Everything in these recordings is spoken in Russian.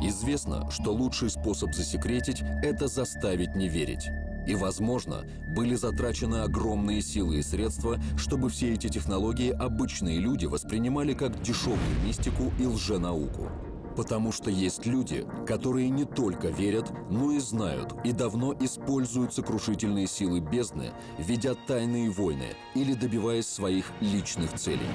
Известно, что лучший способ засекретить – это заставить не верить. И, возможно, были затрачены огромные силы и средства, чтобы все эти технологии обычные люди воспринимали как дешевую мистику и лженауку. Потому что есть люди, которые не только верят, но и знают и давно используют сокрушительные силы бездны, ведя тайные войны или добиваясь своих личных целей.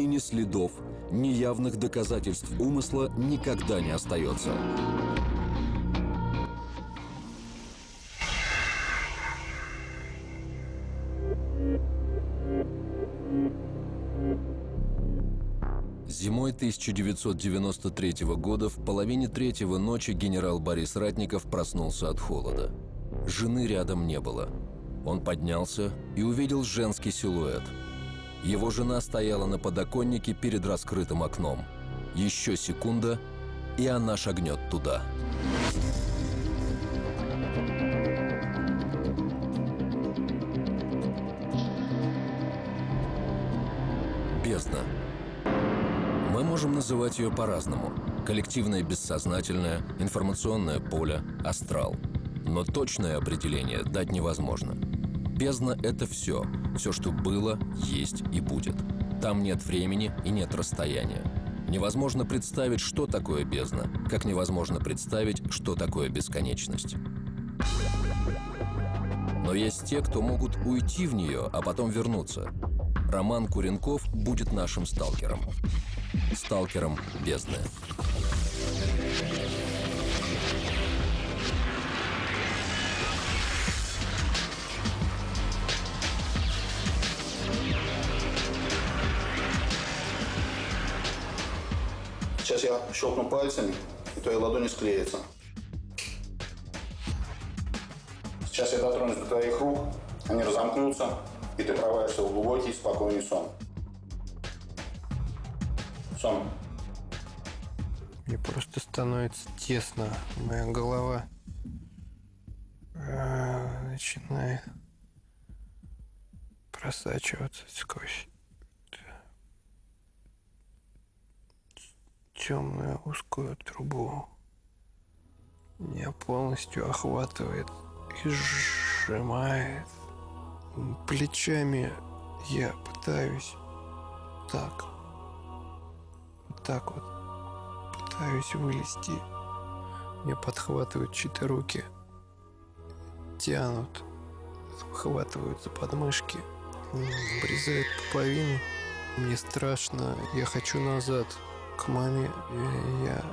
И ни следов, ни явных доказательств умысла никогда не остается. Зимой 1993 года в половине третьего ночи генерал Борис Ратников проснулся от холода. Жены рядом не было. Он поднялся и увидел женский силуэт – его жена стояла на подоконнике перед раскрытым окном. Еще секунда, и она шагнет туда. Бездна. Мы можем называть ее по-разному. Коллективное бессознательное, информационное поле, астрал. Но точное определение дать невозможно. Бездна — это все. Все, что было, есть и будет. Там нет времени и нет расстояния. Невозможно представить, что такое бездна, как невозможно представить, что такое бесконечность. Но есть те, кто могут уйти в нее, а потом вернуться. Роман Куренков будет нашим сталкером. Сталкером бездны. Щелкну пальцами, и твои ладони склеятся. Сейчас я дотронусь до твоих рук, они разомкнутся, и ты провалишься в глубокий, спокойный сон. Сон. Мне просто становится тесно. Моя голова э, начинает просачиваться сквозь темную узкую трубу. Меня полностью охватывает и сжимает. Плечами я пытаюсь так, так вот, пытаюсь вылезти. Мне подхватывают чьи-то руки, тянут, хватывают за подмышки, обрезают пуповину. Мне страшно, я хочу назад к маме, и я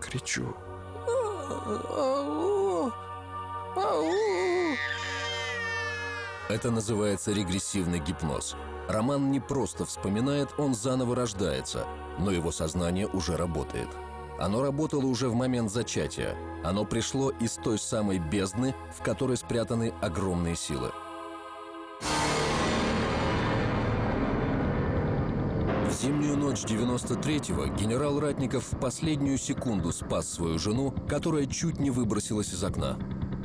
кричу. Это называется регрессивный гипноз. Роман не просто вспоминает, он заново рождается, но его сознание уже работает. Оно работало уже в момент зачатия. Оно пришло из той самой бездны, в которой спрятаны огромные силы. Ночь 93-го генерал Ратников в последнюю секунду спас свою жену, которая чуть не выбросилась из окна.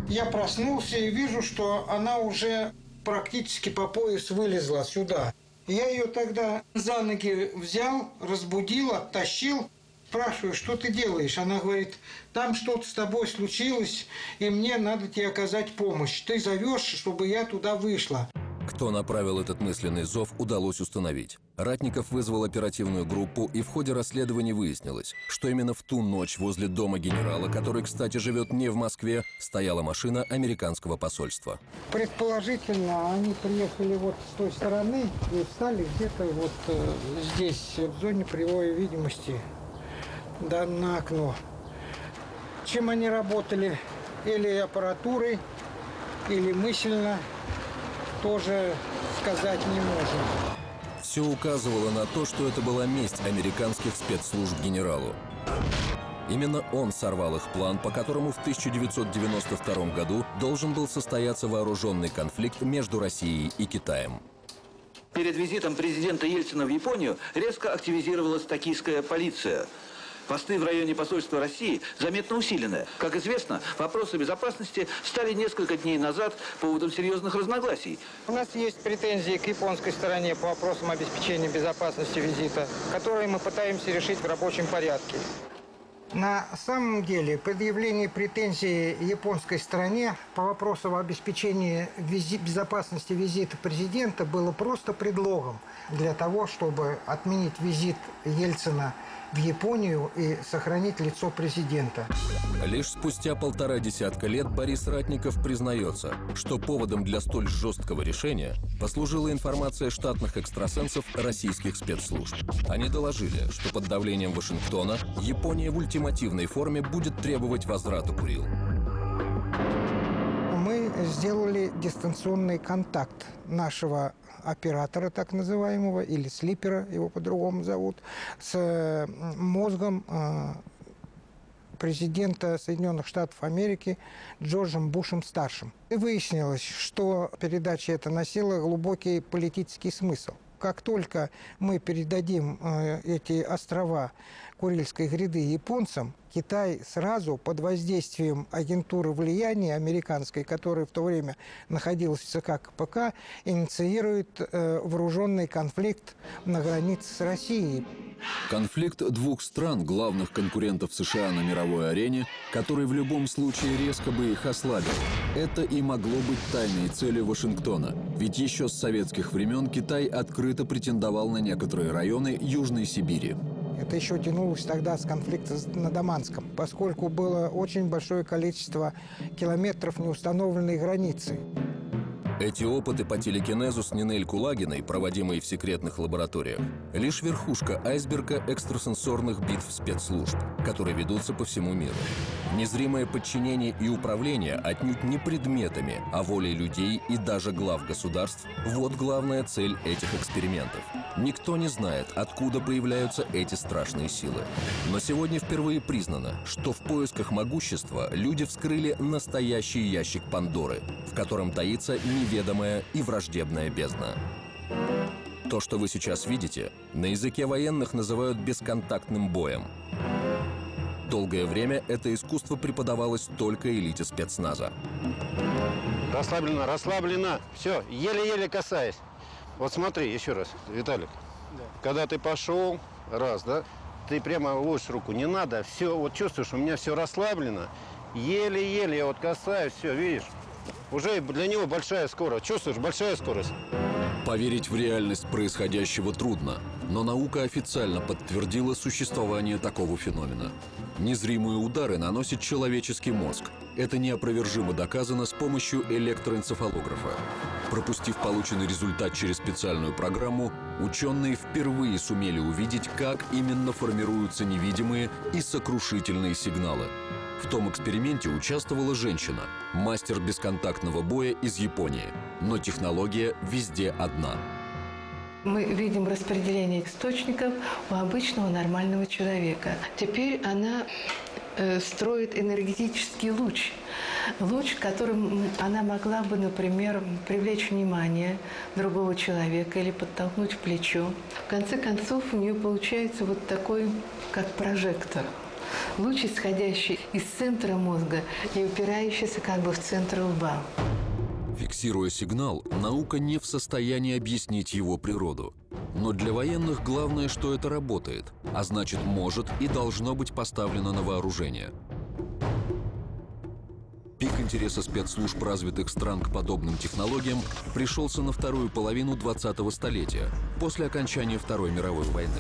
Я проснулся и вижу, что она уже практически по пояс вылезла сюда. Я ее тогда за ноги взял, разбудил, оттащил. Спрашиваю, что ты делаешь? Она говорит, там что-то с тобой случилось, и мне надо тебе оказать помощь. Ты зовешь, чтобы я туда вышла. Кто направил этот мысленный зов, удалось установить. Ратников вызвал оперативную группу, и в ходе расследования выяснилось, что именно в ту ночь возле дома генерала, который, кстати, живет не в Москве, стояла машина американского посольства. Предположительно, они приехали вот с той стороны и встали где-то вот э, здесь, в зоне прямой видимости, да, на окно. Чем они работали? Или аппаратурой, или мысленно, тоже сказать не можем. Все указывало на то, что это была месть американских спецслужб генералу. Именно он сорвал их план, по которому в 1992 году должен был состояться вооруженный конфликт между Россией и Китаем. Перед визитом президента Ельцина в Японию резко активизировалась токийская полиция. Посты в районе посольства России заметно усилены. Как известно, вопросы безопасности стали несколько дней назад поводом серьезных разногласий. У нас есть претензии к японской стороне по вопросам обеспечения безопасности визита, которые мы пытаемся решить в рабочем порядке. На самом деле предъявление претензий японской стороне по вопросу обеспечения визи безопасности визита президента было просто предлогом для того, чтобы отменить визит Ельцина в Японию и сохранить лицо президента. Лишь спустя полтора десятка лет Борис Ратников признается, что поводом для столь жесткого решения послужила информация штатных экстрасенсов российских спецслужб. Они доложили, что под давлением Вашингтона Япония в ультимативной форме будет требовать возврата Курил. Мы сделали дистанционный контакт нашего оператора так называемого, или слипера, его по-другому зовут, с мозгом э, президента Соединенных Штатов Америки Джорджем Бушем-старшим. И выяснилось, что передача эта носила глубокий политический смысл. Как только мы передадим э, эти острова Курильской гряды японцам, Китай сразу под воздействием агентуры влияния американской, которая в то время находилась в ЦК КПК, инициирует э, вооруженный конфликт на границе с Россией. Конфликт двух стран, главных конкурентов США на мировой арене, который в любом случае резко бы их ослабил. Это и могло быть тайной целью Вашингтона. Ведь еще с советских времен Китай открыто претендовал на некоторые районы Южной Сибири. Это еще тянулось тогда с конфликта на Даманском, поскольку было очень большое количество километров неустановленной границы. Эти опыты по телекинезу с Нинель Кулагиной, проводимые в секретных лабораториях, лишь верхушка айсберга экстрасенсорных битв спецслужб, которые ведутся по всему миру. Незримое подчинение и управление отнюдь не предметами, а волей людей и даже глав государств – вот главная цель этих экспериментов. Никто не знает, откуда появляются эти страшные силы. Но сегодня впервые признано, что в поисках могущества люди вскрыли настоящий ящик Пандоры, в котором таится неведомая и враждебная бездна. То, что вы сейчас видите, на языке военных называют бесконтактным боем. Долгое время это искусство преподавалось только элите спецназа. Расслаблено, расслаблено. Все, еле-еле касаясь. Вот смотри, еще раз, Виталик. Да. Когда ты пошел, раз, да, ты прямо ложишь руку, не надо, все, вот чувствуешь, у меня все расслаблено. Еле-еле я вот касаюсь, все, видишь? Уже для него большая скорость. Чувствуешь, большая скорость. Поверить в реальность происходящего трудно, но наука официально подтвердила существование такого феномена. Незримые удары наносит человеческий мозг. Это неопровержимо доказано с помощью электроэнцефалографа. Пропустив полученный результат через специальную программу, ученые впервые сумели увидеть, как именно формируются невидимые и сокрушительные сигналы. В том эксперименте участвовала женщина, мастер бесконтактного боя из Японии. Но технология везде одна. Мы видим распределение источников у обычного нормального человека. Теперь она строит энергетический луч. Луч, которым она могла бы, например, привлечь внимание другого человека или подтолкнуть в плечо. В конце концов, у нее получается вот такой, как прожектор – луч, исходящий из центра мозга и упирающийся как бы в центр лба. Фиксируя сигнал, наука не в состоянии объяснить его природу. Но для военных главное, что это работает, а значит может и должно быть поставлено на вооружение. Пик интереса спецслужб развитых стран к подобным технологиям пришелся на вторую половину 20-го столетия, после окончания Второй мировой войны.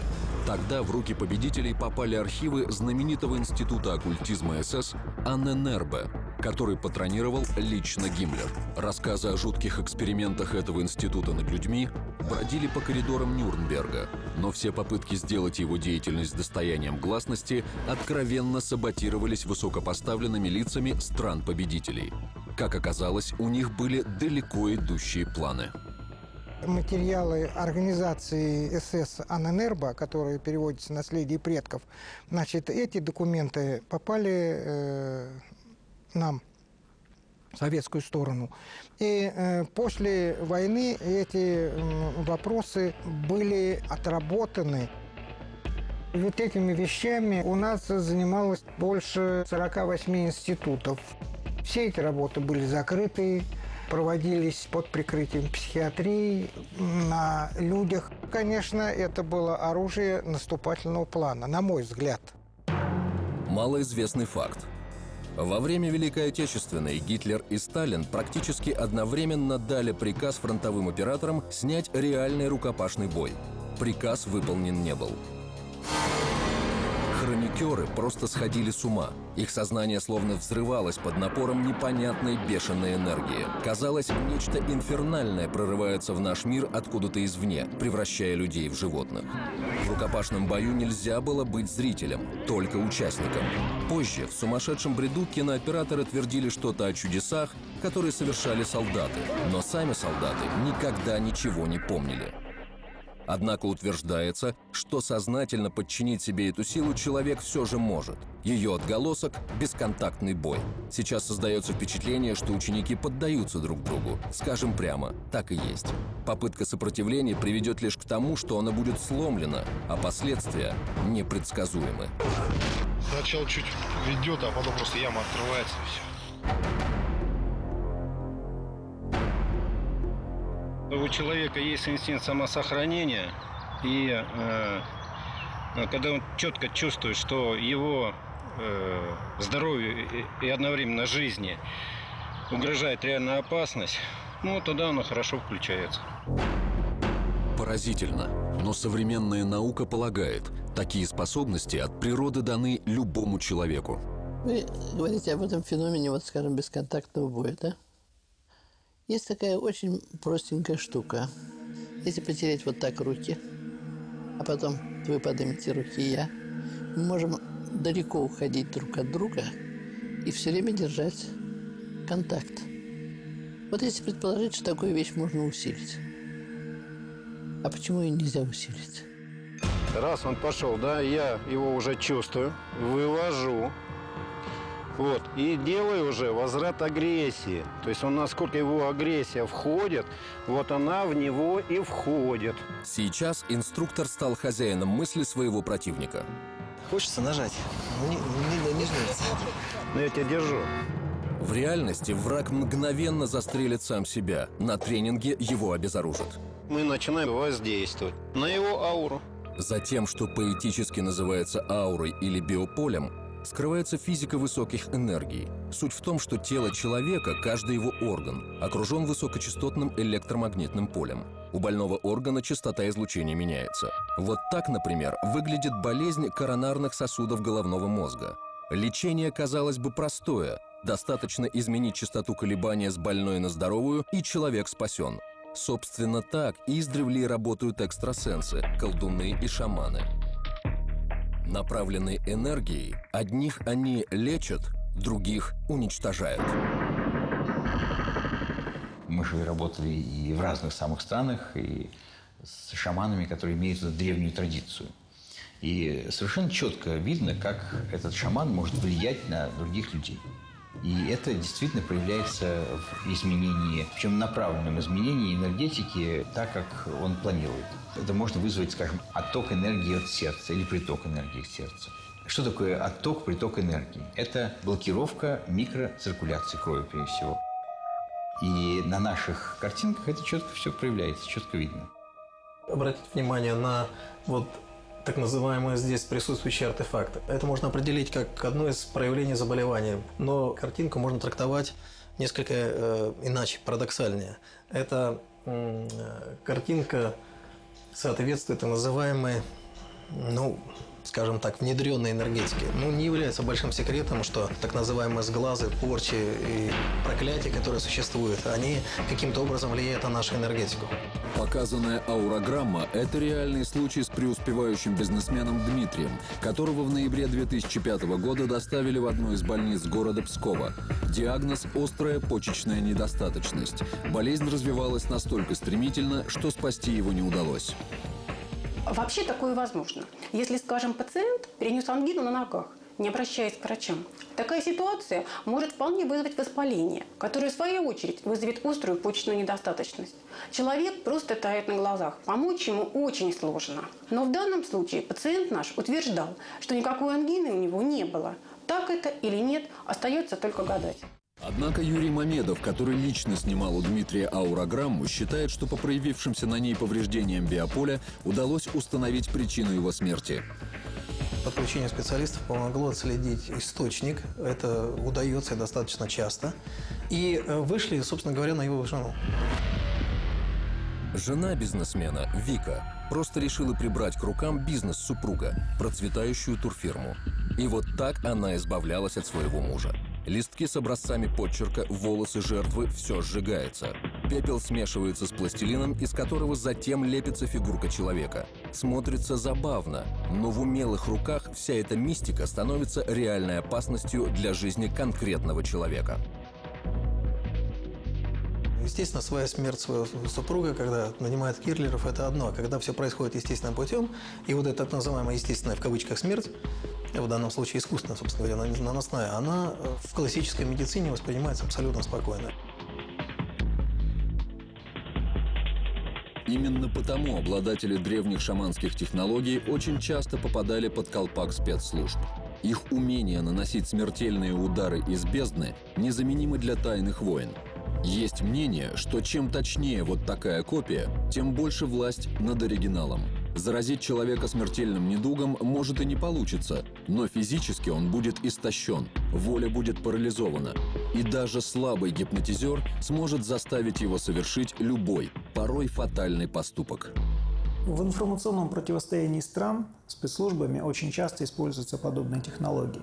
Тогда в руки победителей попали архивы знаменитого института оккультизма СС Анненербе, который патронировал лично Гиммлер. Рассказы о жутких экспериментах этого института над людьми бродили по коридорам Нюрнберга, но все попытки сделать его деятельность достоянием гласности откровенно саботировались высокопоставленными лицами стран-победителей. Как оказалось, у них были далеко идущие планы материалы организации СС Анэнербо, которые переводятся «Наследие предков», значит, эти документы попали э, нам, советскую сторону. И э, после войны эти э, вопросы были отработаны Вот этими вещами у нас занималось больше 48 институтов. Все эти работы были закрыты, проводились под прикрытием психиатрии на людях. Конечно, это было оружие наступательного плана, на мой взгляд. Малоизвестный факт. Во время Великой Отечественной Гитлер и Сталин практически одновременно дали приказ фронтовым операторам снять реальный рукопашный бой. Приказ выполнен не был. Хроникеры просто сходили с ума. Их сознание словно взрывалось под напором непонятной бешеной энергии. Казалось, нечто инфернальное прорывается в наш мир откуда-то извне, превращая людей в животных. В рукопашном бою нельзя было быть зрителем, только участником. Позже, в сумасшедшем бреду, кинооператоры твердили что-то о чудесах, которые совершали солдаты. Но сами солдаты никогда ничего не помнили. Однако утверждается, что сознательно подчинить себе эту силу человек все же может. Ее отголосок – бесконтактный бой. Сейчас создается впечатление, что ученики поддаются друг другу. Скажем прямо, так и есть. Попытка сопротивления приведет лишь к тому, что она будет сломлена, а последствия непредсказуемы. Сначала чуть ведет, а потом просто яма открывается и все. У человека есть инстинкт самосохранения, и э, когда он четко чувствует, что его э, здоровью и одновременно жизни угрожает реальная опасность, ну, тогда оно хорошо включается. Поразительно. Но современная наука полагает, такие способности от природы даны любому человеку. Вы говорите об этом феномене, вот, скажем, бесконтактного боя, да? Есть такая очень простенькая штука. Если потереть вот так руки, а потом вы поднимете руки и я, мы можем далеко уходить друг от друга и все время держать контакт. Вот если предположить, что такую вещь можно усилить. А почему ее нельзя усилить? Раз он пошел, да, я его уже чувствую, вывожу, вот. И делаю уже возврат агрессии. То есть он, насколько его агрессия входит, вот она в него и входит. Сейчас инструктор стал хозяином мысли своего противника. Хочется нажать, но не, не, не жмется. Но я тебя держу. В реальности враг мгновенно застрелит сам себя. На тренинге его обезоружат. Мы начинаем воздействовать на его ауру. За тем, что поэтически называется аурой или биополем, скрывается физика высоких энергий. Суть в том, что тело человека, каждый его орган, окружен высокочастотным электромагнитным полем. У больного органа частота излучения меняется. Вот так, например, выглядит болезнь коронарных сосудов головного мозга. Лечение, казалось бы, простое. Достаточно изменить частоту колебания с больной на здоровую, и человек спасен. Собственно так издревле работают экстрасенсы, колдуны и шаманы. Направленной энергией одних они лечат, других уничтожают. Мы же работали и в разных самых странах, и с шаманами, которые имеют древнюю традицию. И совершенно четко видно, как этот шаман может влиять на других людей. И это действительно проявляется в изменении, причем направленном изменении энергетики так, как он планирует. Это можно вызвать, скажем, отток энергии от сердца или приток энергии к сердцу. Что такое отток, приток энергии? Это блокировка микроциркуляции крови, прежде всего. И на наших картинках это четко все проявляется, четко видно. Обратите внимание на вот так называемые здесь присутствующие артефакты. Это можно определить как одно из проявлений заболевания, но картинку можно трактовать несколько э, иначе, парадоксальнее. Это э, картинка соответствует так называемой, ну, скажем так, внедренной энергетики. Ну, не является большим секретом, что так называемые сглазы, порчи и проклятия, которые существуют, они каким-то образом влияют на нашу энергетику. Показанная аурограмма – это реальный случай с преуспевающим бизнесменом Дмитрием, которого в ноябре 2005 года доставили в одну из больниц города Пскова. Диагноз – острая почечная недостаточность. Болезнь развивалась настолько стремительно, что спасти его не удалось. Вообще такое возможно. Если, скажем, пациент перенес ангину на ногах, не обращаясь к врачам. Такая ситуация может вполне вызвать воспаление, которое в свою очередь вызовет острую почечную недостаточность. Человек просто тает на глазах. Помочь ему очень сложно. Но в данном случае пациент наш утверждал, что никакой ангины у него не было. Так это или нет, остается только гадать. Однако Юрий Мамедов, который лично снимал у Дмитрия аурограмму, считает, что по проявившимся на ней повреждениям биополя удалось установить причину его смерти. Подключение специалистов помогло отследить источник. Это удается достаточно часто. И э, вышли, собственно говоря, на его жену. Жена бизнесмена, Вика, просто решила прибрать к рукам бизнес супруга, процветающую турфирму. И вот так она избавлялась от своего мужа. Листки с образцами подчерка, волосы жертвы – все сжигается. Пепел смешивается с пластилином, из которого затем лепится фигурка человека. Смотрится забавно, но в умелых руках вся эта мистика становится реальной опасностью для жизни конкретного человека. Естественно, своя смерть своего супруга, когда нанимает киллеров, это одно. Когда все происходит естественным путем, и вот эта так называемая естественная в кавычках смерть, в данном случае искусственная, собственно говоря, наносная, она в классической медицине воспринимается абсолютно спокойно. Именно потому обладатели древних шаманских технологий очень часто попадали под колпак спецслужб. Их умение наносить смертельные удары из бездны незаменимы для тайных войн. Есть мнение, что чем точнее вот такая копия, тем больше власть над оригиналом. Заразить человека смертельным недугом может и не получится, но физически он будет истощен, воля будет парализована. И даже слабый гипнотизер сможет заставить его совершить любой, порой фатальный поступок. В информационном противостоянии стран спецслужбами очень часто используются подобные технологии.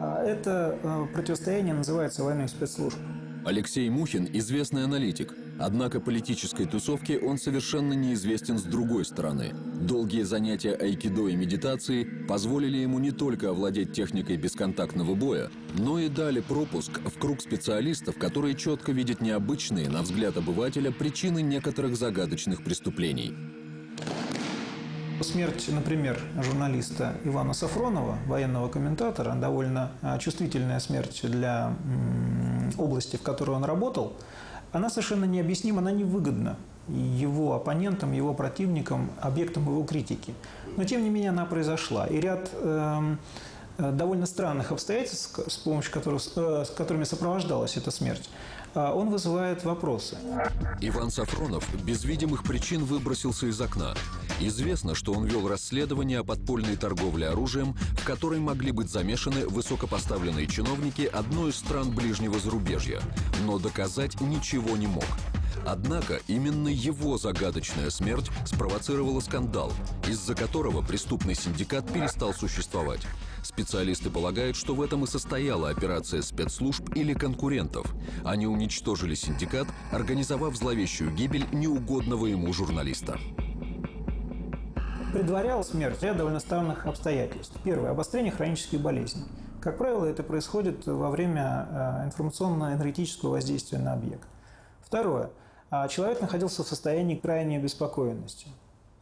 А это э, противостояние называется войной спецслужб. Алексей Мухин – известный аналитик. Однако политической тусовке он совершенно неизвестен с другой стороны. Долгие занятия айкидо и медитацией позволили ему не только овладеть техникой бесконтактного боя, но и дали пропуск в круг специалистов, которые четко видят необычные, на взгляд обывателя, причины некоторых загадочных преступлений. Смерть, например, журналиста Ивана Сафронова, военного комментатора, довольно а, чувствительная смерть для области, в которой он работал, она совершенно необъяснима, она невыгодна его оппонентам, его противникам, объектам его критики. Но, тем не менее, она произошла. И ряд э, довольно странных обстоятельств, с помощью которых, э, с которыми сопровождалась эта смерть, он вызывает вопросы. Иван Сафронов без видимых причин выбросился из окна. Известно, что он вел расследование о подпольной торговле оружием, в которой могли быть замешаны высокопоставленные чиновники одной из стран ближнего зарубежья, но доказать ничего не мог. Однако именно его загадочная смерть спровоцировала скандал, из-за которого преступный синдикат перестал существовать. Специалисты полагают, что в этом и состояла операция спецслужб или конкурентов. Они уничтожили синдикат, организовав зловещую гибель неугодного ему журналиста. Предварял смерть ряд довольно странных обстоятельств. Первое – обострение хронических болезней. Как правило, это происходит во время э, информационно-энергетического воздействия на объект. Второе – а человек находился в состоянии крайней обеспокоенности.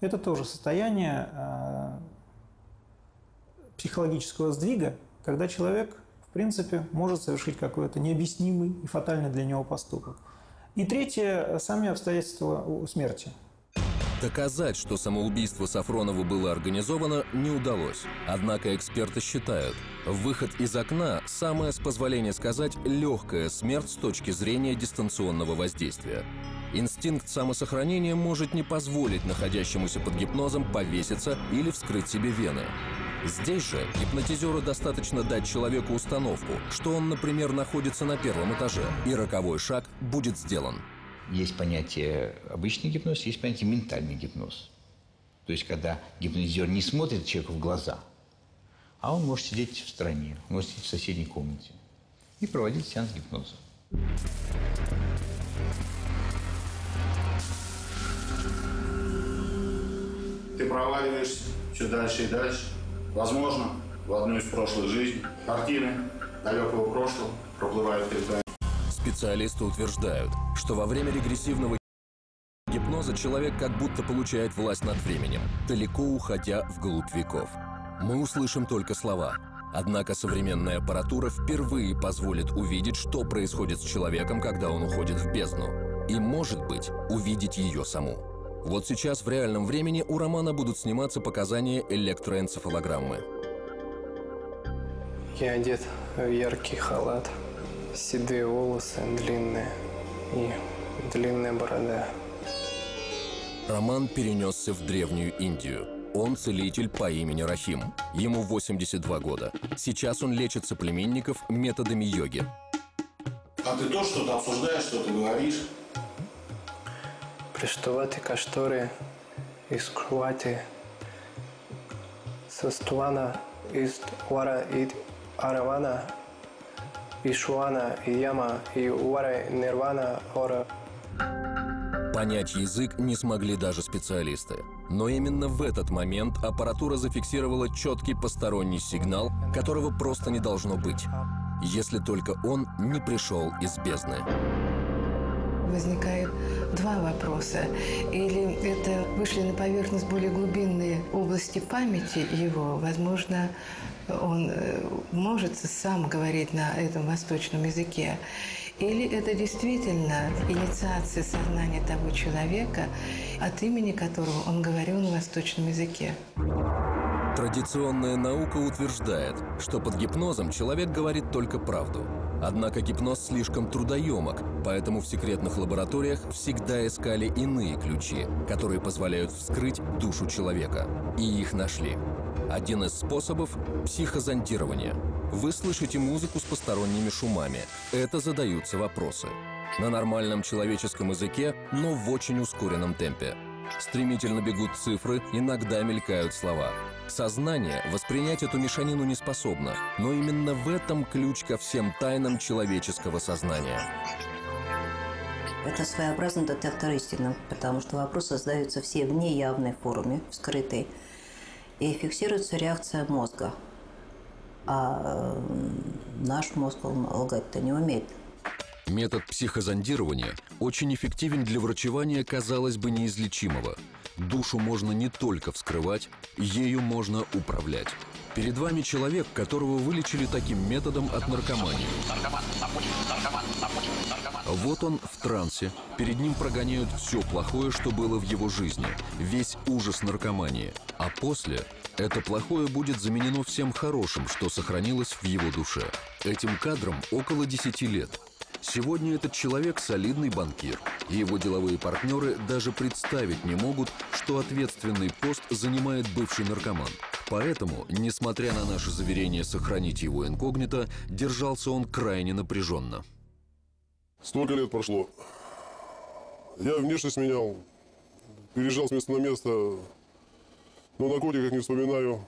Это тоже состояние а, психологического сдвига, когда человек, в принципе, может совершить какой-то необъяснимый и фатальный для него поступок. И третье – сами обстоятельства смерти. Доказать, что самоубийство Сафронова было организовано, не удалось. Однако эксперты считают, выход из окна – самая, с позволения сказать, легкая смерть с точки зрения дистанционного воздействия. Инстинкт самосохранения может не позволить находящемуся под гипнозом повеситься или вскрыть себе вены. Здесь же гипнотизеру достаточно дать человеку установку, что он, например, находится на первом этаже, и роковой шаг будет сделан. Есть понятие обычный гипноз, есть понятие ментальный гипноз. То есть, когда гипнотизер не смотрит человеку в глаза, а он может сидеть в стороне, может сидеть в соседней комнате и проводить сеанс гипноза. Ты проваливаешься все дальше и дальше. Возможно, в одну из прошлых жизней картины далекого прошлого проплывают перед вами. Специалисты утверждают, что во время регрессивного гипноза человек как будто получает власть над временем, далеко уходя вглубь веков. Мы услышим только слова Однако современная аппаратура впервые позволит увидеть, что происходит с человеком, когда он уходит в бездну. И, может быть, увидеть ее саму. Вот сейчас в реальном времени у Романа будут сниматься показания электроэнцефалограммы. Я одет в яркий халат, седые волосы длинные и длинная борода. Роман перенесся в Древнюю Индию. Он целитель по имени Рахим. Ему 82 года. Сейчас он лечит соплеменников методами йоги. А ты то что-то обсуждаешь, что ты говоришь? Приштувати каштори із кровати. Соствана із вара і аравана. Ишуана и яма и уара нирвана ора. Понять язык не смогли даже специалисты. Но именно в этот момент аппаратура зафиксировала четкий посторонний сигнал, которого просто не должно быть, если только он не пришел из бездны. Возникает два вопроса. Или это вышли на поверхность более глубинные области памяти его, возможно, он э, может сам говорить на этом восточном языке, или это действительно инициация сознания того человека, от имени которого он говорил на восточном языке. Традиционная наука утверждает, что под гипнозом человек говорит только правду. Однако гипноз слишком трудоемок, поэтому в секретных лабораториях всегда искали иные ключи, которые позволяют вскрыть душу человека. И их нашли. Один из способов – психозонтирование. Вы слышите музыку с посторонними шумами. Это задаются вопросы. На нормальном человеческом языке, но в очень ускоренном темпе. Стремительно бегут цифры, иногда мелькают слова. Сознание воспринять эту мешанину не способно, но именно в этом ключ ко всем тайнам человеческого сознания. Это своеобразный детектор истины, потому что вопросы задаются все в неявной форме, в скрытой, и фиксируется реакция мозга. А наш мозг лгать-то не умеет. Метод психозондирования очень эффективен для врачевания, казалось бы, неизлечимого. Душу можно не только вскрывать, ею можно управлять. Перед вами человек, которого вылечили таким методом от наркомании. Вот он в трансе. Перед ним прогоняют все плохое, что было в его жизни. Весь ужас наркомании. А после это плохое будет заменено всем хорошим, что сохранилось в его душе. Этим кадром около 10 лет. Сегодня этот человек солидный банкир, и его деловые партнеры даже представить не могут, что ответственный пост занимает бывший наркоман. Поэтому, несмотря на наше заверение сохранить его инкогнито, держался он крайне напряженно. Столько лет прошло. Я внешность менял, переезжал с места на место, но наркотиках не вспоминаю.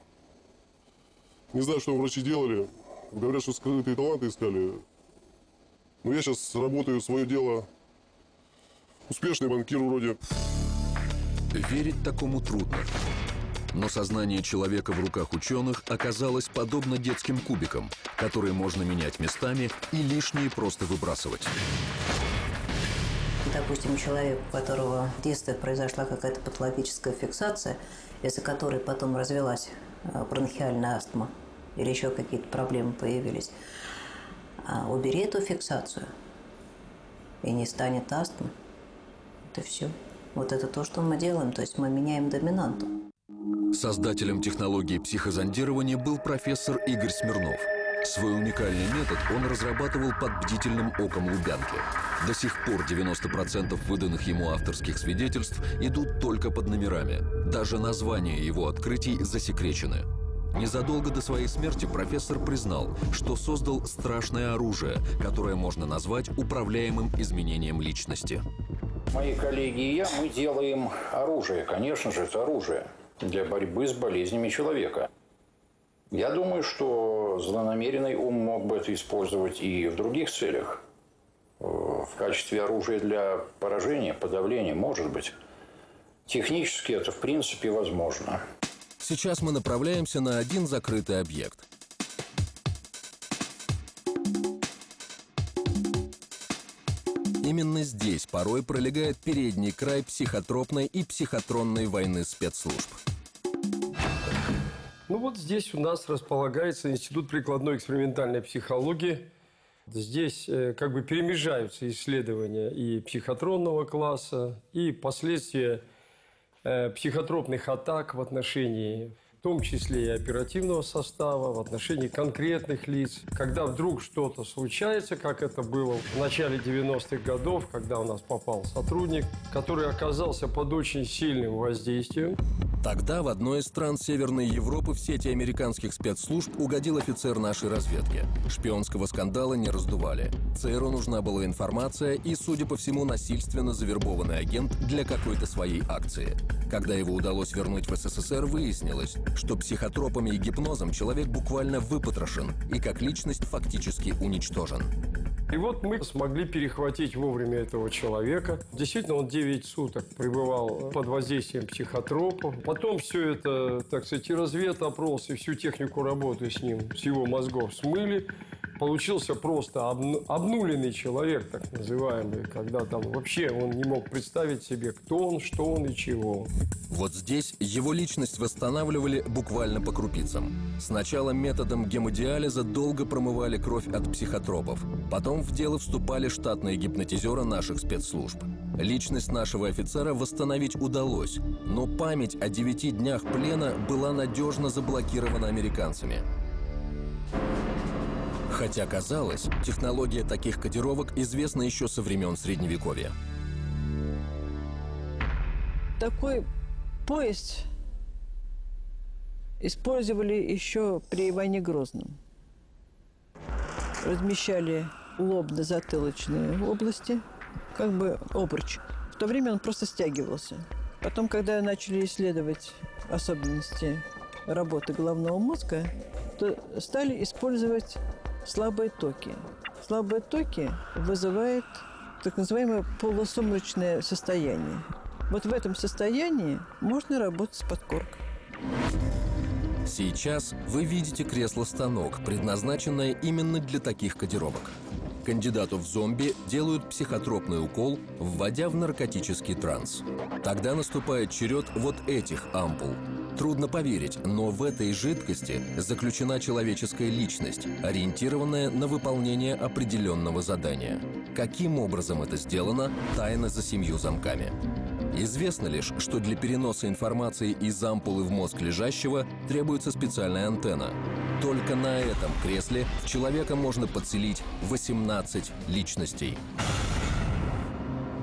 Не знаю, что врачи делали. Говорят, что скрытые таланты искали. Но я сейчас работаю свое дело. Успешный банкир вроде. Верить такому трудно. Но сознание человека в руках ученых оказалось подобно детским кубикам, которые можно менять местами и лишние просто выбрасывать. Допустим, человек, у которого в детстве произошла какая-то патологическая фиксация, из-за которой потом развелась э, бронхиальная астма или еще какие-то проблемы появились, а убери эту фиксацию, и не станет астмы. Это все. Вот это то, что мы делаем, то есть мы меняем доминанту. Создателем технологии психозондирования был профессор Игорь Смирнов. Свой уникальный метод он разрабатывал под бдительным оком Лубянки. До сих пор 90% выданных ему авторских свидетельств идут только под номерами. Даже названия его открытий засекречены. Незадолго до своей смерти профессор признал, что создал страшное оружие, которое можно назвать управляемым изменением личности. Мои коллеги и я, мы делаем оружие. Конечно же, это оружие для борьбы с болезнями человека. Я думаю, что злонамеренный ум мог бы это использовать и в других целях. Э, в качестве оружия для поражения, подавления, может быть. Технически это, в принципе, возможно. Сейчас мы направляемся на один закрытый объект. Именно здесь порой пролегает передний край психотропной и психотронной войны спецслужб. Ну вот здесь у нас располагается Институт прикладной экспериментальной психологии. Здесь э, как бы перемежаются исследования и психотронного класса, и последствия психотропных атак в отношении в том числе и оперативного состава, в отношении конкретных лиц. Когда вдруг что-то случается, как это было в начале 90-х годов, когда у нас попал сотрудник, который оказался под очень сильным воздействием. Тогда в одной из стран Северной Европы в сети американских спецслужб угодил офицер нашей разведки. Шпионского скандала не раздували. ЦРУ нужна была информация и, судя по всему, насильственно завербованный агент для какой-то своей акции. Когда его удалось вернуть в СССР, выяснилось, что психотропами и гипнозом человек буквально выпотрошен и как личность фактически уничтожен. И вот мы смогли перехватить вовремя этого человека. Действительно, он 9 суток пребывал под воздействием психотропов. Потом все это, так сказать, и разведопрос, и всю технику работы с ним, с его мозгов смыли получился просто обнуленный человек, так называемый, когда там вообще он не мог представить себе, кто он, что он и чего. Вот здесь его личность восстанавливали буквально по крупицам. Сначала методом гемодиализа долго промывали кровь от психотропов. Потом в дело вступали штатные гипнотизеры наших спецслужб. Личность нашего офицера восстановить удалось, но память о девяти днях плена была надежно заблокирована американцами. Хотя, казалось, технология таких кодировок известна еще со времен Средневековья. Такой поезд использовали еще при Иване Грозном. Размещали лобно-затылочные области, как бы обруч. В то время он просто стягивался. Потом, когда начали исследовать особенности работы головного мозга, то стали использовать слабые токи. Слабые токи вызывают так называемое полусумрачное состояние. Вот в этом состоянии можно работать с подкоркой. Сейчас вы видите кресло-станок, предназначенное именно для таких кодировок. Кандидату в зомби делают психотропный укол, вводя в наркотический транс. Тогда наступает черед вот этих ампул – Трудно поверить, но в этой жидкости заключена человеческая личность, ориентированная на выполнение определенного задания. Каким образом это сделано – тайна за семью замками. Известно лишь, что для переноса информации из ампулы в мозг лежащего требуется специальная антенна. Только на этом кресле в человека можно подселить 18 личностей.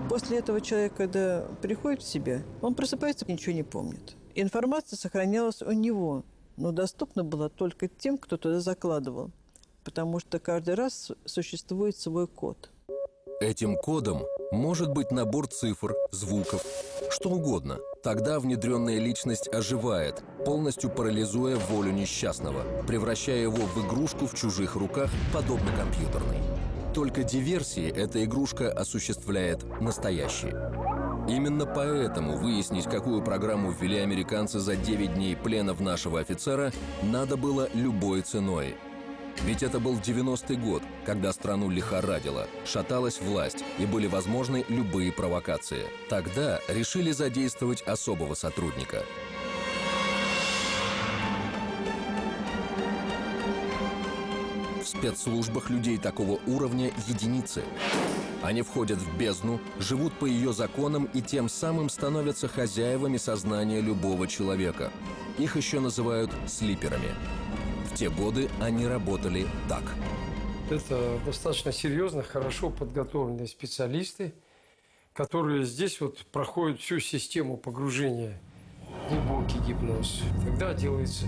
После этого человек, когда приходит в себя, он просыпается и ничего не помнит. Информация сохранялась у него, но доступна была только тем, кто туда закладывал, потому что каждый раз существует свой код. Этим кодом может быть набор цифр, звуков, что угодно. Тогда внедренная личность оживает, полностью парализуя волю несчастного, превращая его в игрушку в чужих руках, подобно компьютерной. Только диверсии эта игрушка осуществляет настоящие. Именно поэтому выяснить, какую программу ввели американцы за 9 дней плена в нашего офицера, надо было любой ценой. Ведь это был 90-й год, когда страну лихорадило, шаталась власть и были возможны любые провокации. Тогда решили задействовать особого сотрудника. В спецслужбах людей такого уровня единицы. Они входят в бездну, живут по ее законам и тем самым становятся хозяевами сознания любого человека. Их еще называют слиперами. В те годы они работали так. Это достаточно серьезно, хорошо подготовленные специалисты, которые здесь вот проходят всю систему погружения глубокий гипноз. Тогда делается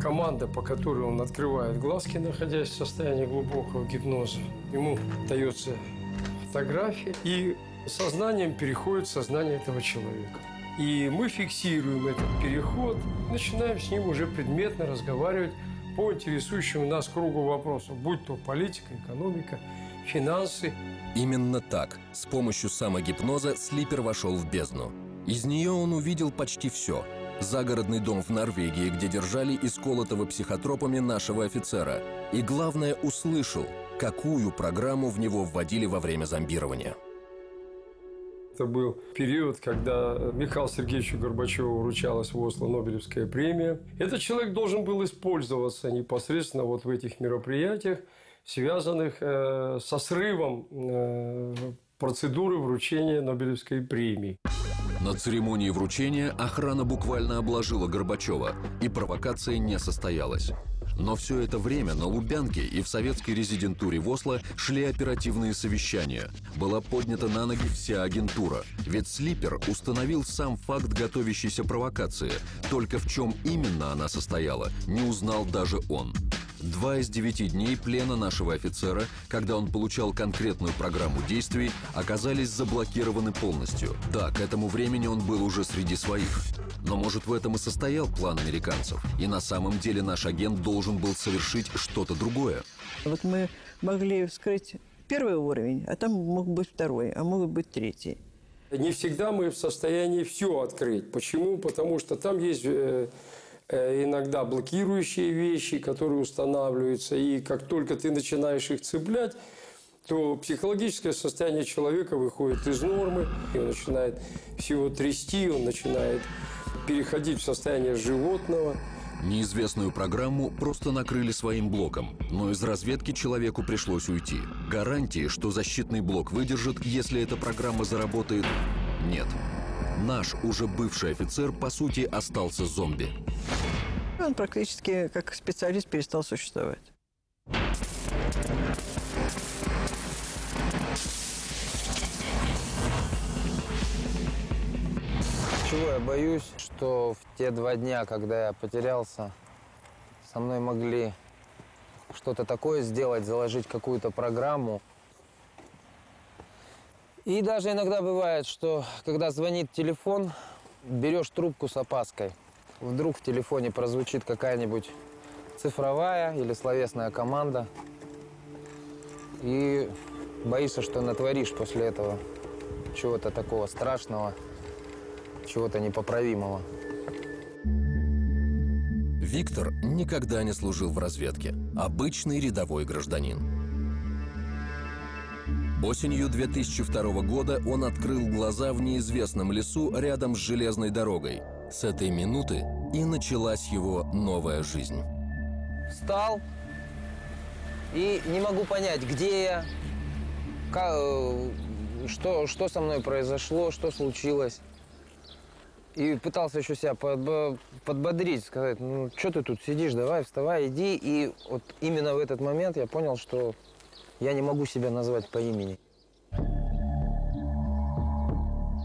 команда, по которой он открывает глазки, находясь в состоянии глубокого гипноза. Ему дается фотография, и сознанием переходит сознание этого человека. И мы фиксируем этот переход, начинаем с ним уже предметно разговаривать по интересующему нас кругу вопросов, будь то политика, экономика, финансы. Именно так, с помощью самогипноза Слипер вошел в бездну. Из нее он увидел почти все. Загородный дом в Норвегии, где держали исколотого психотропами нашего офицера. И главное, услышал – какую программу в него вводили во время зомбирования. Это был период, когда Михаилу Сергеевичу Горбачеву вручалась в Осло Нобелевская премия. Этот человек должен был использоваться непосредственно вот в этих мероприятиях, связанных э, со срывом э, процедуры вручения Нобелевской премии. На церемонии вручения охрана буквально обложила Горбачева, и провокация не состоялась. Но все это время на Лубянке и в советской резидентуре в Осло шли оперативные совещания. Была поднята на ноги вся агентура. Ведь Слипер установил сам факт готовящейся провокации. Только в чем именно она состояла, не узнал даже он. Два из девяти дней плена нашего офицера, когда он получал конкретную программу действий, оказались заблокированы полностью. Да, к этому времени он был уже среди своих. Но может в этом и состоял план американцев. И на самом деле наш агент должен был совершить что-то другое. Вот мы могли вскрыть первый уровень, а там мог быть второй, а мог быть третий. Не всегда мы в состоянии все открыть. Почему? Потому что там есть э, иногда блокирующие вещи, которые устанавливаются. И как только ты начинаешь их цеплять, то психологическое состояние человека выходит из нормы, и он начинает всего трясти, он начинает переходить в состояние животного. Неизвестную программу просто накрыли своим блоком, но из разведки человеку пришлось уйти. Гарантии, что защитный блок выдержит, если эта программа заработает, нет. Наш уже бывший офицер, по сути, остался зомби. Он практически как специалист перестал существовать. Чего я боюсь, что в те два дня, когда я потерялся, со мной могли что-то такое сделать, заложить какую-то программу. И даже иногда бывает, что когда звонит телефон, берешь трубку с опаской. Вдруг в телефоне прозвучит какая-нибудь цифровая или словесная команда. И боишься, что натворишь после этого чего-то такого страшного, чего-то непоправимого. Виктор никогда не служил в разведке. Обычный рядовой гражданин. Осенью 2002 года он открыл глаза в неизвестном лесу рядом с железной дорогой. С этой минуты и началась его новая жизнь. Встал и не могу понять, где я, как, э, что, что со мной произошло, что случилось. И пытался еще себя подбо подбодрить, сказать, ну, что ты тут сидишь, давай, вставай, иди. И вот именно в этот момент я понял, что я не могу себя назвать по имени.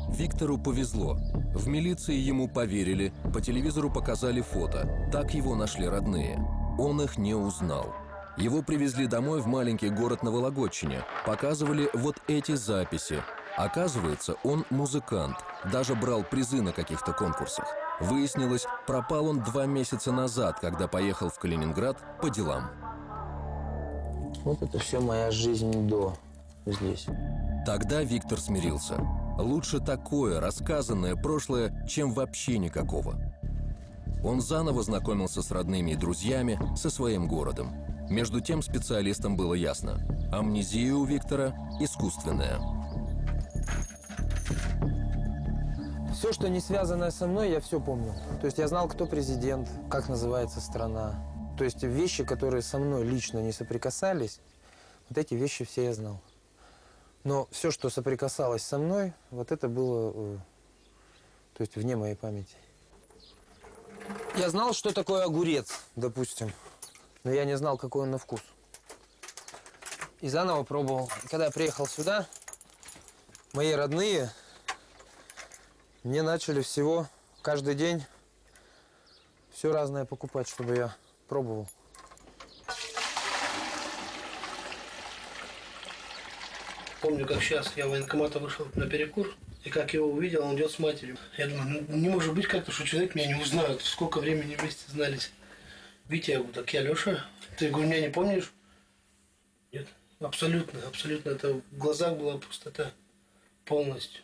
Виктору повезло. В милиции ему поверили, по телевизору показали фото. Так его нашли родные. Он их не узнал. Его привезли домой в маленький город на Вологодчине. Показывали вот эти записи. Оказывается, он музыкант. Даже брал призы на каких-то конкурсах. Выяснилось, пропал он два месяца назад, когда поехал в Калининград по делам. Вот это все моя жизнь до здесь. Тогда Виктор смирился. Лучше такое, рассказанное прошлое, чем вообще никакого. Он заново знакомился с родными и друзьями, со своим городом. Между тем специалистам было ясно. Амнезия у Виктора искусственная. Все, что не связано со мной, я все помню. То есть я знал, кто президент, как называется страна. То есть вещи, которые со мной лично не соприкасались, вот эти вещи все я знал. Но все, что соприкасалось со мной, вот это было, э, то есть вне моей памяти. Я знал, что такое огурец, допустим, но я не знал, какой он на вкус. И заново пробовал. Когда я приехал сюда, мои родные мне начали всего каждый день все разное покупать, чтобы я пробовал. Помню, как сейчас я в военкомата вышел на перекур, и как его увидел, он идет с матерью. Я думаю, ну, не может быть как-то, что человек меня не узнает. Сколько времени вместе знались. Витя, я говорю, так я Леша. Ты, говорю, меня не помнишь? Нет, абсолютно, абсолютно. Это в глазах была пустота полностью.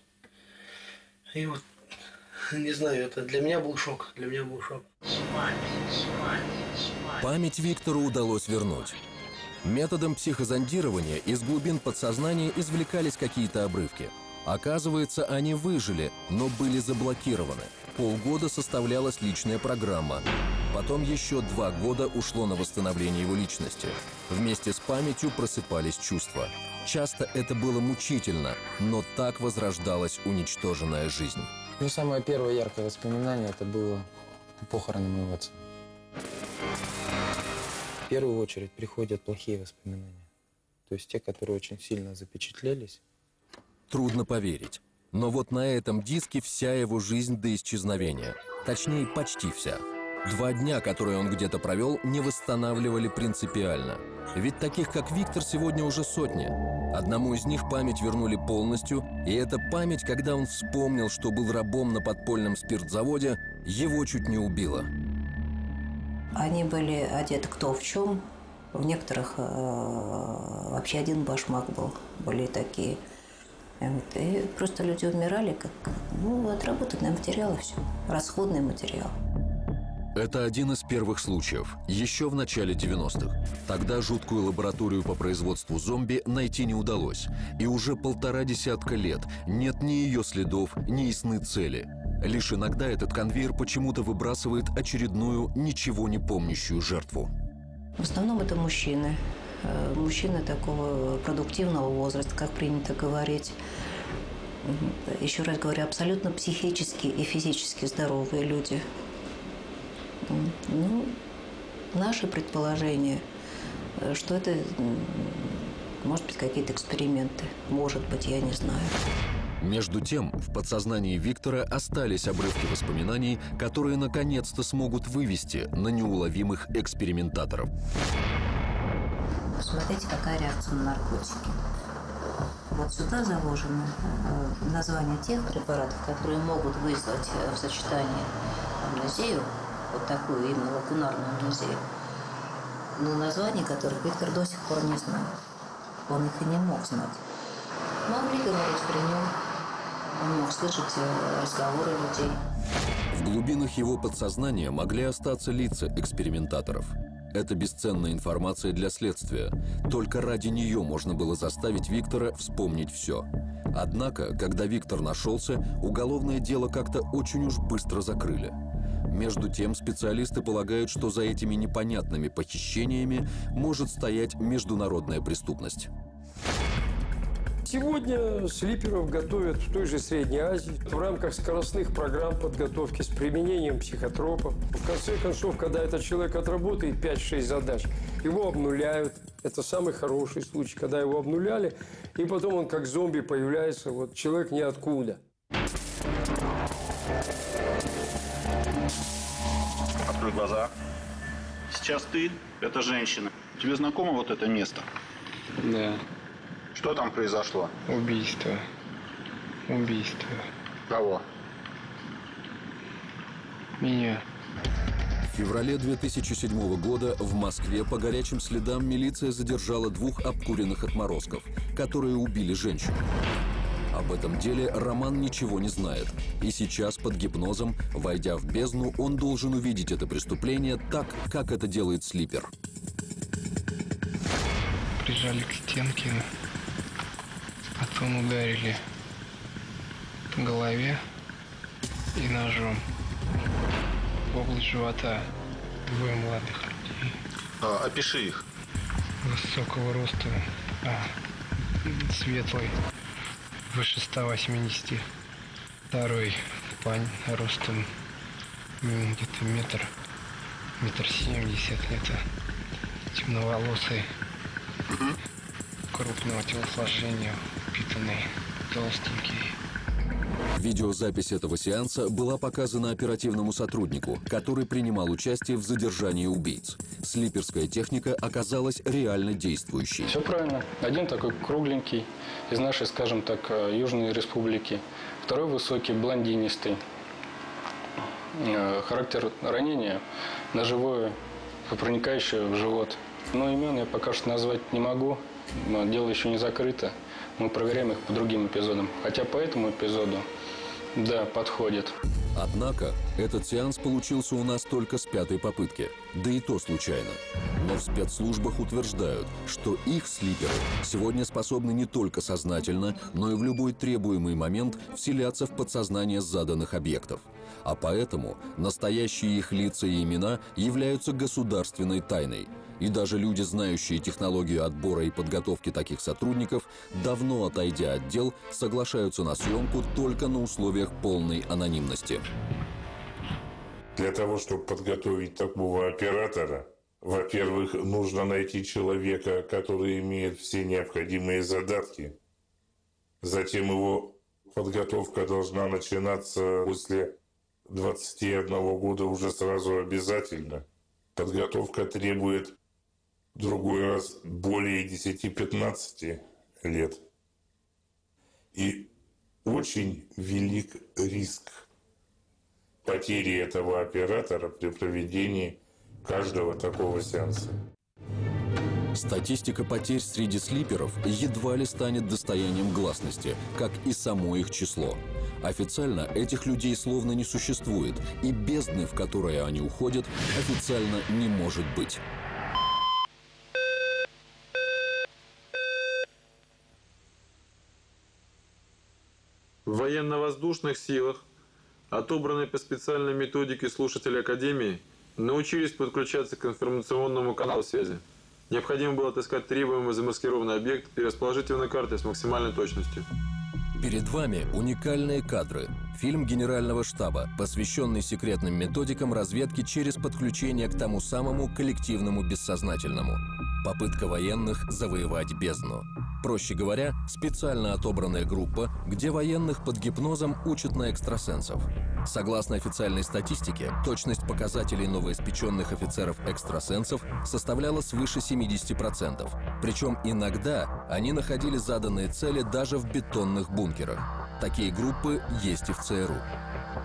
И вот, не знаю, это для меня был шок. Для меня был шок. Память Виктору удалось вернуть. Методом психозондирования из глубин подсознания извлекались какие-то обрывки. Оказывается, они выжили, но были заблокированы. Полгода составлялась личная программа. Потом еще два года ушло на восстановление его личности. Вместе с памятью просыпались чувства. Часто это было мучительно, но так возрождалась уничтоженная жизнь. Ну, самое первое яркое воспоминание это было похороны моего отца. В первую очередь приходят плохие воспоминания. То есть те, которые очень сильно запечатлелись. Трудно поверить. Но вот на этом диске вся его жизнь до исчезновения. Точнее, почти вся. Два дня, которые он где-то провел, не восстанавливали принципиально. Ведь таких, как Виктор, сегодня уже сотни. Одному из них память вернули полностью, и эта память, когда он вспомнил, что был рабом на подпольном спиртзаводе, его чуть не убила. Они были одеты кто в чем. В некоторых э, вообще один башмак был. Были такие. И просто люди умирали, как ну, отработанный материал и все. Расходный материал. Это один из первых случаев, еще в начале 90-х. Тогда жуткую лабораторию по производству зомби найти не удалось. И уже полтора десятка лет нет ни ее следов, ни ясны цели. Лишь иногда этот конвейер почему-то выбрасывает очередную, ничего не помнящую жертву. В основном это мужчины. Э, мужчины такого продуктивного возраста, как принято говорить. Еще раз говорю, абсолютно психически и физически здоровые люди – ну, наше предположение, э, что это, может быть, какие-то эксперименты. Может быть, я не знаю. Между тем, в подсознании Виктора остались обрывки воспоминаний, которые наконец-то смогут вывести на неуловимых экспериментаторов. Посмотрите, какая реакция на наркотики. Вот сюда заложено э, название тех препаратов, которые могут вызвать э, в сочетании амнезию, вот такую именно лакунарную амнезию, но названий которых Виктор до сих пор не знал. Он их и не мог знать. Могли говорить при нем, он мог слышать э, разговоры людей. В глубинах его подсознания могли остаться лица экспериментаторов. Это бесценная информация для следствия. Только ради нее можно было заставить Виктора вспомнить все. Однако, когда Виктор нашелся, уголовное дело как-то очень уж быстро закрыли. Между тем, специалисты полагают, что за этими непонятными похищениями может стоять международная преступность. Сегодня слиперов готовят в той же Средней Азии в рамках скоростных программ подготовки с применением психотропов. В конце концов, когда этот человек отработает 5-6 задач, его обнуляют. Это самый хороший случай, когда его обнуляли, и потом он как зомби появляется, вот человек ниоткуда. Открой глаза. Сейчас ты – это женщина. Тебе знакомо вот это место? Да. Что там произошло? Убийство. Убийство. Кого? Меня. В феврале 2007 года в Москве по горячим следам милиция задержала двух обкуренных отморозков, которые убили женщину. Об этом деле Роман ничего не знает. И сейчас под гипнозом, войдя в бездну, он должен увидеть это преступление так, как это делает Слипер. Прижали к стенке, потом ударили по голове и ножом в область живота двое молодых людей. А, опиши их. Высокого роста, а, светлый, выше 180. Второй пань ростом где-то метр, метр семьдесят где-то. Темноволосый, крупного телосложения, упитанный, толстенький. Видеозапись этого сеанса была показана оперативному сотруднику, который принимал участие в задержании убийц. Слиперская техника оказалась реально действующей. Все правильно. Один такой кругленький, из нашей, скажем так, э, Южной Республики. Второй высокий, блондинистый. Э, характер ранения ножевое, проникающее в живот. Но имен я пока что назвать не могу. Дело еще не закрыто. Мы проверяем их по другим эпизодам. Хотя по этому эпизоду, да, подходит. Однако этот сеанс получился у нас только с пятой попытки, да и то случайно. Но в спецслужбах утверждают, что их слиперы сегодня способны не только сознательно, но и в любой требуемый момент вселяться в подсознание заданных объектов. А поэтому настоящие их лица и имена являются государственной тайной – и даже люди, знающие технологию отбора и подготовки таких сотрудников, давно отойдя от дел, соглашаются на съемку только на условиях полной анонимности. Для того, чтобы подготовить такого оператора, во-первых, нужно найти человека, который имеет все необходимые задатки. Затем его подготовка должна начинаться после 21 года уже сразу обязательно. Подготовка требует другой раз более 10-15 лет. И очень велик риск потери этого оператора при проведении каждого такого сеанса. Статистика потерь среди слиперов едва ли станет достоянием гласности, как и само их число. Официально этих людей словно не существует, и бездны, в которые они уходят, официально не может быть. В военно-воздушных силах, отобранные по специальной методике слушатели Академии, научились подключаться к информационному каналу связи. Необходимо было отыскать требуемый замаскированный объект и расположить его на карте с максимальной точностью. Перед вами уникальные кадры. Фильм Генерального штаба, посвященный секретным методикам разведки через подключение к тому самому коллективному бессознательному. Попытка военных завоевать бездну. Проще говоря, специально отобранная группа, где военных под гипнозом учат на экстрасенсов. Согласно официальной статистике, точность показателей новоиспеченных офицеров-экстрасенсов составляла свыше 70%. Причем иногда они находили заданные цели даже в бетонных бункерах. Такие группы есть и в ЦРУ.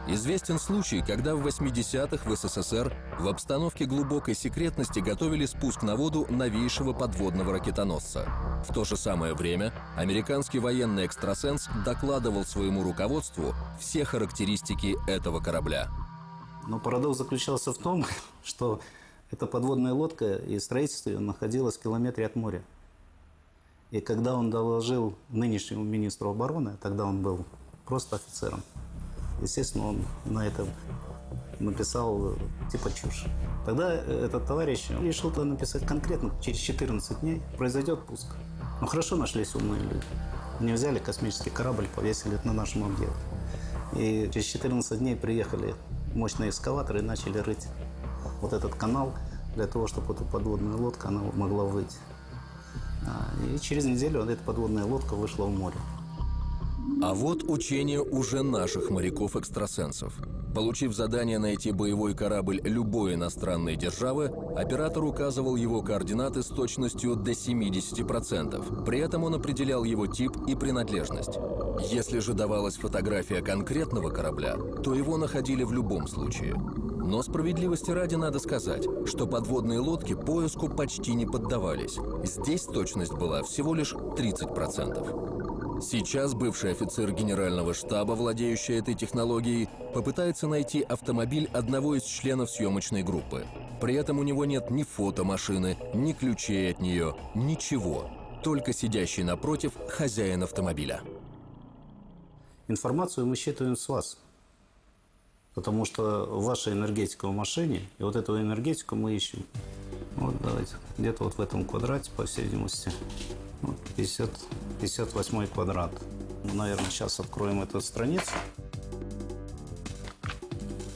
Известен случай, когда в 80-х в СССР в обстановке глубокой секретности готовили спуск на воду новейшего подводного ракетоносца. В то же самое время американский военный экстрасенс докладывал своему руководству все характеристики этого корабля. Но парадокс заключался в том, что эта подводная лодка и строительство ее находилось в километре от моря. И когда он доложил нынешнему министру обороны, тогда он был просто офицером, естественно, он на этом написал типа чушь. Тогда этот товарищ решил то написать конкретно, через 14 дней произойдет пуск. Ну хорошо нашлись умные люди. Они взяли космический корабль, повесили на нашем объекте. И через 14 дней приехали мощные экскаваторы и начали рыть вот этот канал для того, чтобы эта подводная лодка она могла выйти. А, и через неделю эта подводная лодка вышла в море. А вот учение уже наших моряков-экстрасенсов. Получив задание найти боевой корабль любой иностранной державы, оператор указывал его координаты с точностью до 70%. При этом он определял его тип и принадлежность. Если же давалась фотография конкретного корабля, то его находили в любом случае. Но справедливости ради надо сказать, что подводные лодки поиску почти не поддавались. Здесь точность была всего лишь 30%. Сейчас бывший офицер генерального штаба, владеющий этой технологией, попытается найти автомобиль одного из членов съемочной группы. При этом у него нет ни фотомашины, ни ключей от нее, ничего. Только сидящий напротив хозяин автомобиля. Информацию мы считываем с вас. Потому что ваша энергетика в машине, и вот эту энергетику мы ищем. Вот давайте, где-то вот в этом квадрате, по всей видимости, вот 50, 58 квадрат. Наверное, сейчас откроем эту страницу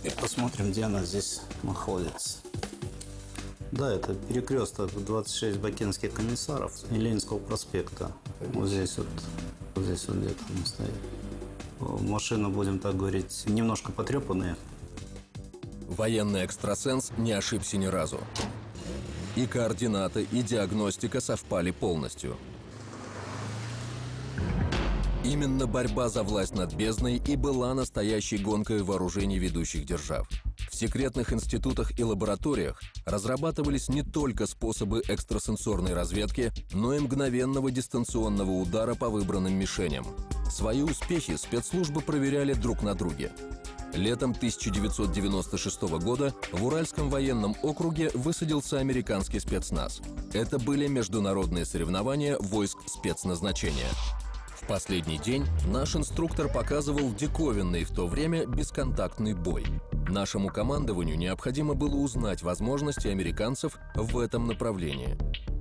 и посмотрим, где она здесь находится. Да, это перекресток 26 бакинских комиссаров и Ленинского проспекта. Вот здесь вот, вот здесь вот где-то мы стоим машины, будем так говорить, немножко потрепанные. Военный экстрасенс не ошибся ни разу. И координаты, и диагностика совпали полностью. Именно борьба за власть над бездной и была настоящей гонкой вооружений ведущих держав. В секретных институтах и лабораториях разрабатывались не только способы экстрасенсорной разведки, но и мгновенного дистанционного удара по выбранным мишеням. Свои успехи спецслужбы проверяли друг на друге. Летом 1996 года в Уральском военном округе высадился американский спецназ. Это были международные соревнования войск спецназначения. Последний день наш инструктор показывал диковинный в то время бесконтактный бой. Нашему командованию необходимо было узнать возможности американцев в этом направлении.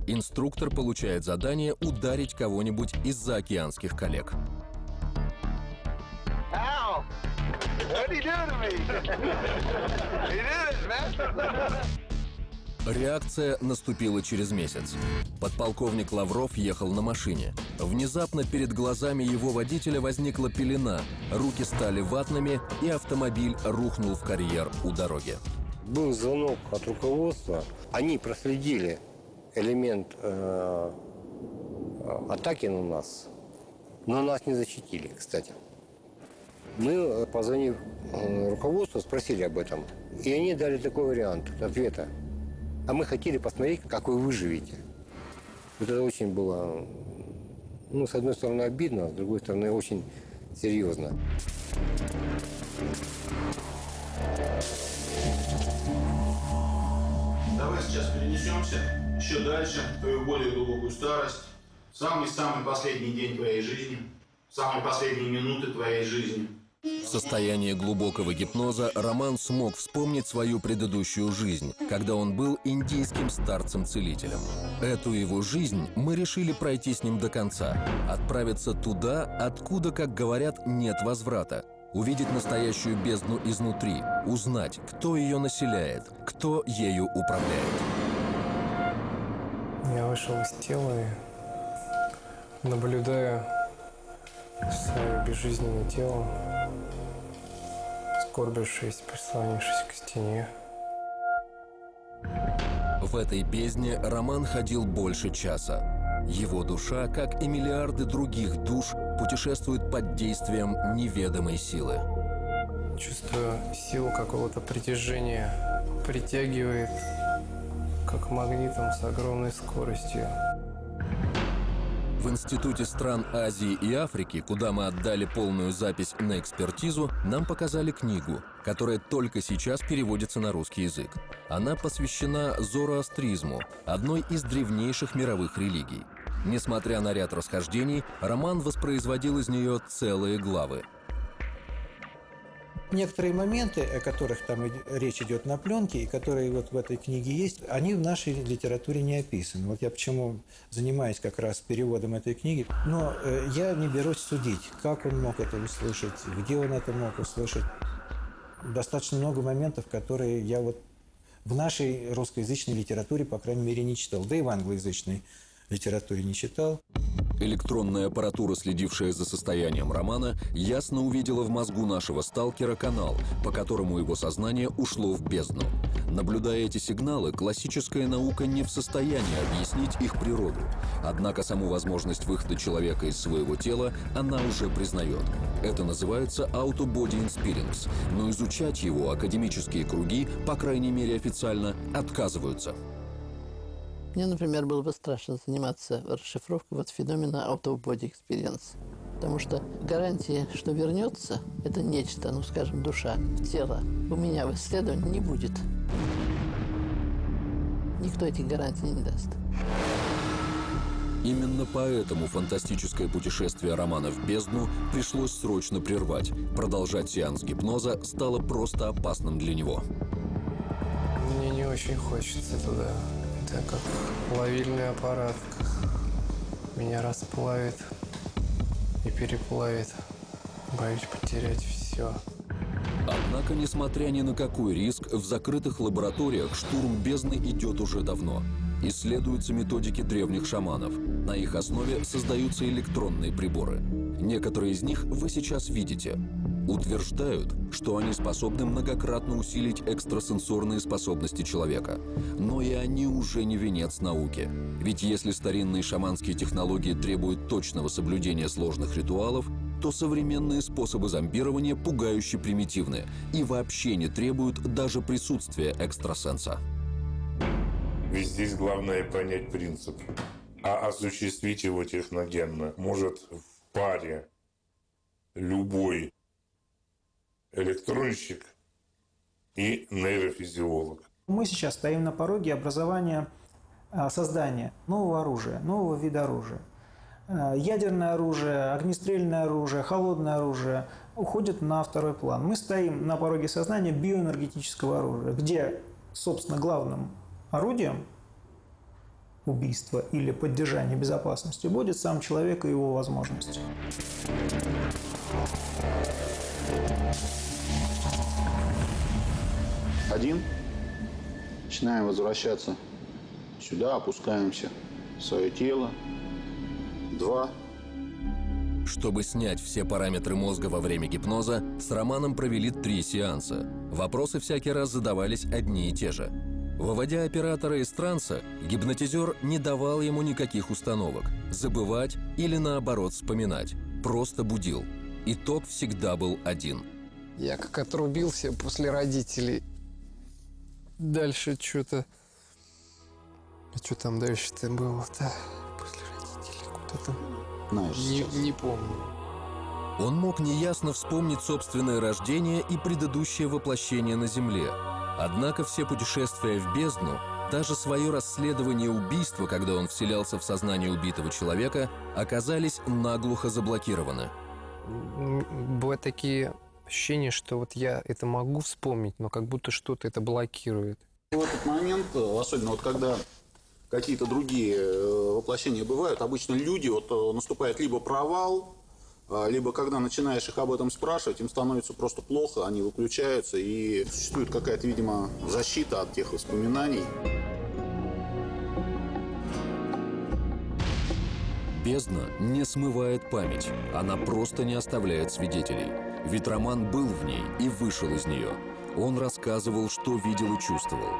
Инструктор получает задание ударить кого-нибудь из заокеанских коллег. Реакция наступила через месяц. Подполковник Лавров ехал на машине. Внезапно перед глазами его водителя возникла пелена, руки стали ватными, и автомобиль рухнул в карьер у дороги. Был звонок от руководства. Они проследили элемент э, атаки на нас, но нас не защитили, кстати. Мы, позвонив э, руководству, спросили об этом. И они дали такой вариант ответа. А мы хотели посмотреть, как вы выживете. Вот это очень было, ну, с одной стороны, обидно, а с другой стороны, очень серьезно. Давай сейчас перенесемся еще дальше, в твою более глубокую старость. Самый-самый последний день твоей жизни, самые последние минуты твоей жизни. В состоянии глубокого гипноза Роман смог вспомнить свою предыдущую жизнь, когда он был индийским старцем-целителем. Эту его жизнь мы решили пройти с ним до конца, отправиться туда, откуда, как говорят, нет возврата, увидеть настоящую бездну изнутри, узнать, кто ее населяет, кто ею управляет. Я вышел из тела и наблюдаю свое безжизненное тело, скорбившись, прислонившись к стене. В этой бездне Роман ходил больше часа. Его душа, как и миллиарды других душ, путешествует под действием неведомой силы. Чувствую силу какого-то притяжения, притягивает как магнитом с огромной скоростью. В Институте стран Азии и Африки, куда мы отдали полную запись на экспертизу, нам показали книгу, которая только сейчас переводится на русский язык. Она посвящена зороастризму, одной из древнейших мировых религий. Несмотря на ряд расхождений, роман воспроизводил из нее целые главы – Некоторые моменты, о которых там речь идет на пленке, и которые вот в этой книге есть, они в нашей литературе не описаны. Вот я почему занимаюсь как раз переводом этой книги. Но э, я не берусь судить, как он мог это услышать, где он это мог услышать. Достаточно много моментов, которые я вот в нашей русскоязычной литературе, по крайней мере, не читал. Да и в англоязычной литературе не читал. Электронная аппаратура, следившая за состоянием романа, ясно увидела в мозгу нашего сталкера канал, по которому его сознание ушло в бездну. Наблюдая эти сигналы, классическая наука не в состоянии объяснить их природу. Однако саму возможность выхода человека из своего тела она уже признает. Это называется auto-body но изучать его академические круги, по крайней мере официально, отказываются. Мне, например, было бы страшно заниматься расшифровкой вот феномена auto-body experience. Потому что гарантии, что вернется, это нечто, ну, скажем, душа, тело, у меня в исследовании не будет. Никто этих гарантий не даст. Именно поэтому фантастическое путешествие романа в бездну пришлось срочно прервать. Продолжать сеанс гипноза стало просто опасным для него. Мне не очень хочется туда. Это как плавильный аппарат. Меня расплавит и переплавит. Боюсь потерять все. Однако, несмотря ни на какой риск, в закрытых лабораториях штурм бездны идет уже давно. Исследуются методики древних шаманов. На их основе создаются электронные приборы. Некоторые из них вы сейчас видите. Утверждают, что они способны многократно усилить экстрасенсорные способности человека. Но и они уже не венец науки. Ведь если старинные шаманские технологии требуют точного соблюдения сложных ритуалов, то современные способы зомбирования пугающе примитивны и вообще не требуют даже присутствия экстрасенса. Ведь здесь главное понять принцип. А осуществить его техногенно может в паре любой электронщик и нейрофизиолог. Мы сейчас стоим на пороге образования, а, создания нового оружия, нового вида оружия. А, Ядерное оружие, огнестрельное оружие, холодное оружие уходят на второй план. Мы стоим на пороге создания биоэнергетического оружия, где, собственно, главным орудием убийства или поддержания безопасности будет сам человек и его возможности. Один. Начинаем возвращаться сюда, опускаемся в свое тело. Два. Чтобы снять все параметры мозга во время гипноза, с Романом провели три сеанса. Вопросы всякий раз задавались одни и те же. Выводя оператора из транса, гипнотизер не давал ему никаких установок – забывать или наоборот вспоминать. Просто будил. Итог всегда был один. Я как отрубился после родителей. Дальше что-то... А что там дальше-то было-то? После родителей куда-то... Знаешь, не, сейчас. не помню. Он мог неясно вспомнить собственное рождение и предыдущее воплощение на Земле. Однако все путешествия в бездну, даже свое расследование убийства, когда он вселялся в сознание убитого человека, оказались наглухо заблокированы. Бывают такие ощущения, что вот я это могу вспомнить, но как будто что-то это блокирует. В этот момент, э, особенно вот когда какие-то другие э, воплощения бывают, обычно люди, вот э, наступает либо провал, либо когда начинаешь их об этом спрашивать, им становится просто плохо, они выключаются, и существует какая-то, видимо, защита от тех воспоминаний. Бездна не смывает память, она просто не оставляет свидетелей. Ведь Роман был в ней и вышел из нее. Он рассказывал, что видел и чувствовал.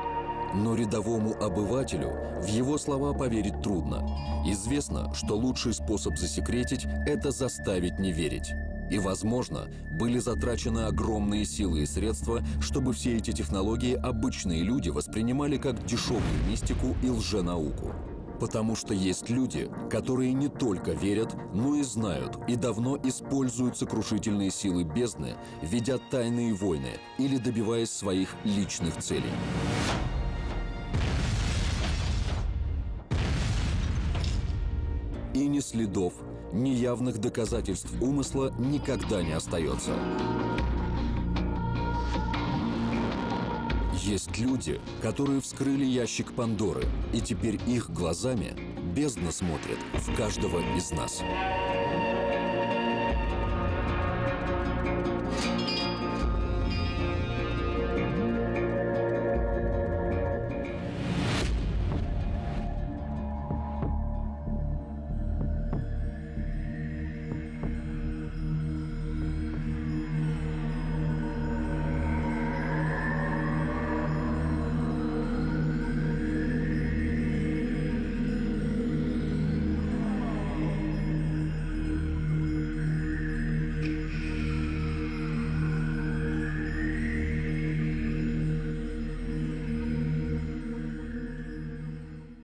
Но рядовому обывателю в его слова поверить трудно. Известно, что лучший способ засекретить – это заставить не верить. И, возможно, были затрачены огромные силы и средства, чтобы все эти технологии обычные люди воспринимали как дешевую мистику и лженауку. Потому что есть люди, которые не только верят, но и знают и давно используют сокрушительные силы бездны, ведя тайные войны или добиваясь своих личных целей. И ни следов, ни явных доказательств умысла никогда не остается. Есть люди, которые вскрыли ящик Пандоры, и теперь их глазами бездна смотрит в каждого из нас.